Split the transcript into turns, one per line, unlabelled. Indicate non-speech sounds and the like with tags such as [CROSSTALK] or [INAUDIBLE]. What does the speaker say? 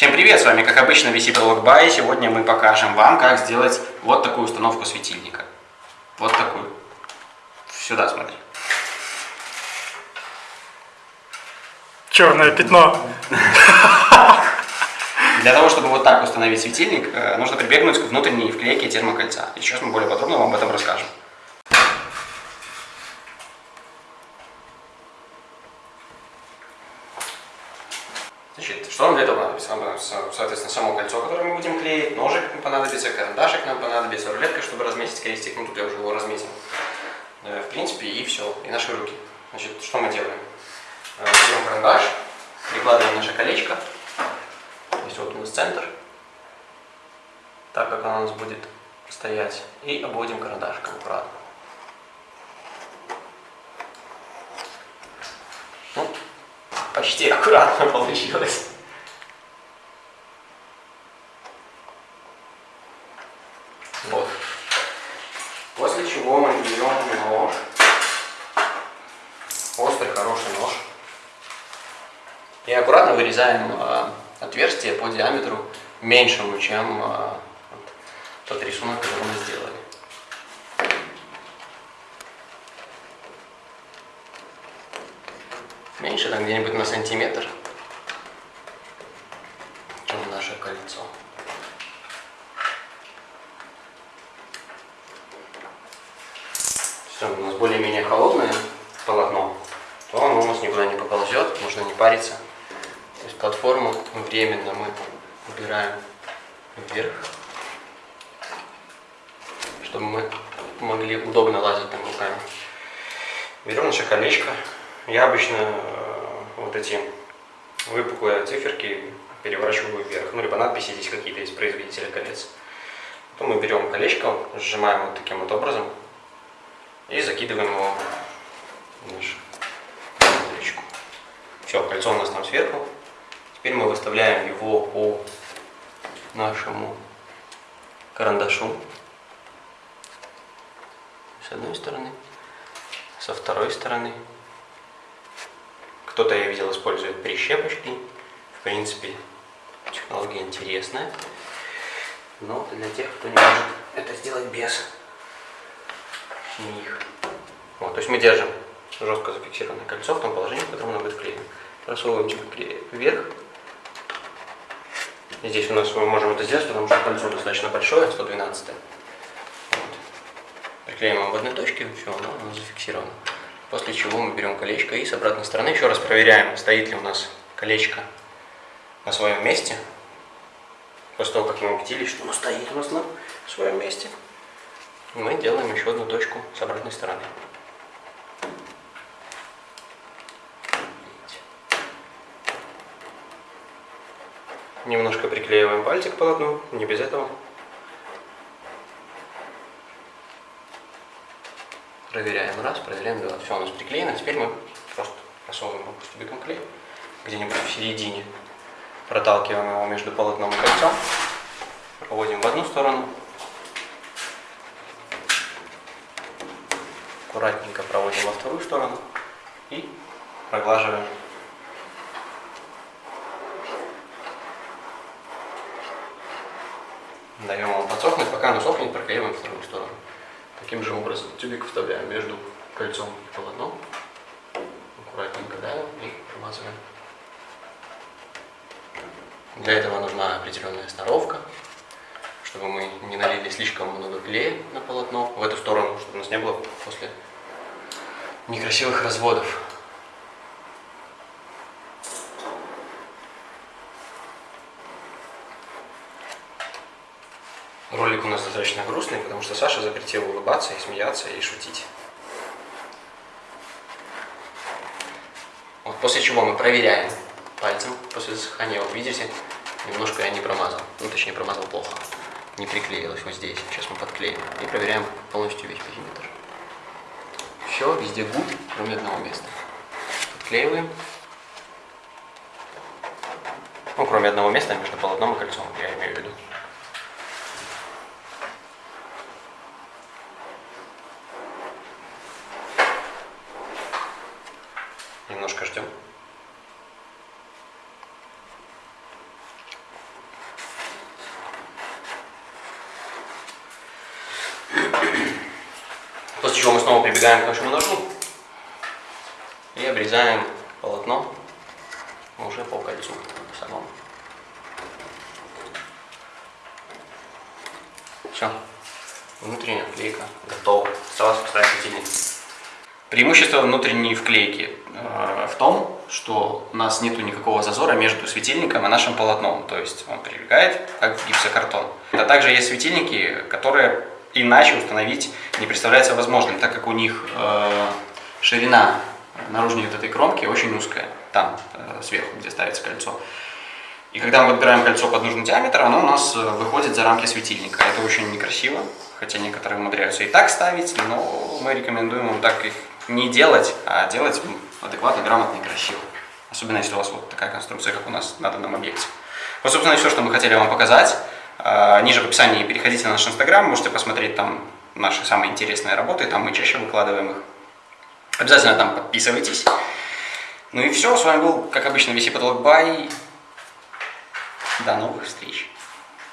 Всем привет, с вами как обычно VC Бай. Сегодня мы покажем вам, как сделать вот такую установку светильника. Вот такую. Сюда смотри.
Черное пятно. [LAUGHS]
Для того, чтобы вот так установить светильник, э, нужно прибегнуть к внутренней вклейке термокольца. И сейчас мы более подробно вам об этом расскажем. Значит, что нам для этого понадобится? Нам понадобится, соответственно, само кольцо, которое мы будем клеить, ножик понадобится, карандашик нам понадобится, рулетка, чтобы разметить крестик, ну тут я уже его разметил. Э, в принципе, и все, и наши руки. Значит, что мы делаем? Э, берем карандаш, прикладываем наше колечко, то есть вот у нас центр, так как оно у нас будет стоять, и обводим карандашком аккуратно. Почти аккуратно получилось. Вот. После чего мы берем нож, острый хороший нож, и аккуратно вырезаем э, отверстие по диаметру меньшему, чем э, тот рисунок, который мы сделали. Меньше, там где-нибудь на сантиметр, чем наше кольцо. Все, у нас более-менее холодное полотно, то оно у нас никуда не поползет, можно не париться. То есть платформу временно мы убираем вверх, чтобы мы могли удобно лазить там руками. Берем наше колечко. Я обычно э, вот эти выпуклые циферки переворачиваю вверх. Ну, либо надписи здесь какие-то из производителя колец. Потом мы берем колечко, сжимаем вот таким вот образом и закидываем его в нашу колечко. Все, кольцо у нас там сверху. Теперь мы выставляем его по нашему карандашу с одной стороны, со второй стороны. Кто-то, я видел, использует прищепочки. В принципе, технология интересная. Но для тех, кто не может это сделать без них. Вот, то есть мы держим жестко зафиксированное кольцо в том положении, в котором оно будет вклеено. Просовываем чуть вверх. Здесь у нас мы можем это сделать, потому что кольцо достаточно большое, 112. Вот. Приклеим в одной точке, все, оно, оно зафиксировано. После чего мы берем колечко и с обратной стороны еще раз проверяем, стоит ли у нас колечко на своем месте. После того, как мы убедились, что оно стоит у нас на своем месте, мы делаем еще одну точку с обратной стороны. Немножко приклеиваем пальчик к полотну, не без этого. Проверяем раз, проверяем два. Все у нас приклеено. Теперь мы просто просовываем тюбиком клей где-нибудь в середине. Проталкиваем его между полотном и кольцом. Проводим в одну сторону. Аккуратненько проводим во вторую сторону. И проглаживаем даем ему подсохнуть, пока оно сохнет, проклеиваем вторую сторону. Таким же образом тюбик вставляем между кольцом и полотном, аккуратненько давим и промазываем. Для этого нужна определенная сноровка, чтобы мы не налили слишком много клея на полотно в эту сторону, чтобы у нас не было после некрасивых разводов. Нас достаточно грустный, потому что Саша запретил улыбаться и смеяться и шутить. Вот после чего мы проверяем пальцем после засыхания. Вот видите, немножко я не промазал. Ну, точнее, промазал плохо. Не приклеилось вот здесь. Сейчас мы подклеим. И проверяем полностью весь периметр. Все, везде гуд, кроме одного места. Подклеиваем. Ну, кроме одного места между полотном и кольцом, я имею в виду. немножко ждем. После чего мы снова прибегаем к нашему ножу и обрезаем полотно уже по кольцу самому. Все. Внутренняя вклейка готова. Осталось поставить светильник. Преимущество внутренней вклейки в том, что у нас нет никакого зазора между светильником и нашим полотном. То есть он прилегает как гипсокартон. А также есть светильники, которые иначе установить не представляется возможным, так как у них э, ширина наружной вот этой кромки очень узкая, там э, сверху, где ставится кольцо. И когда мы подбираем кольцо под нужный диаметр, оно у нас э, выходит за рамки светильника. Это очень некрасиво, хотя некоторые умудряются и так ставить, но мы рекомендуем вам так их не делать, а делать адекватно, грамотно и красиво. Особенно если у вас вот такая конструкция, как у нас на данном объекте. Вот, собственно, все, что мы хотели вам показать. А, ниже в описании переходите на наш инстаграм, можете посмотреть там наши самые интересные работы, там мы чаще выкладываем их. Обязательно там подписывайтесь. Ну и все, с вами был, как обычно, VC Потолок Бай. До новых встреч!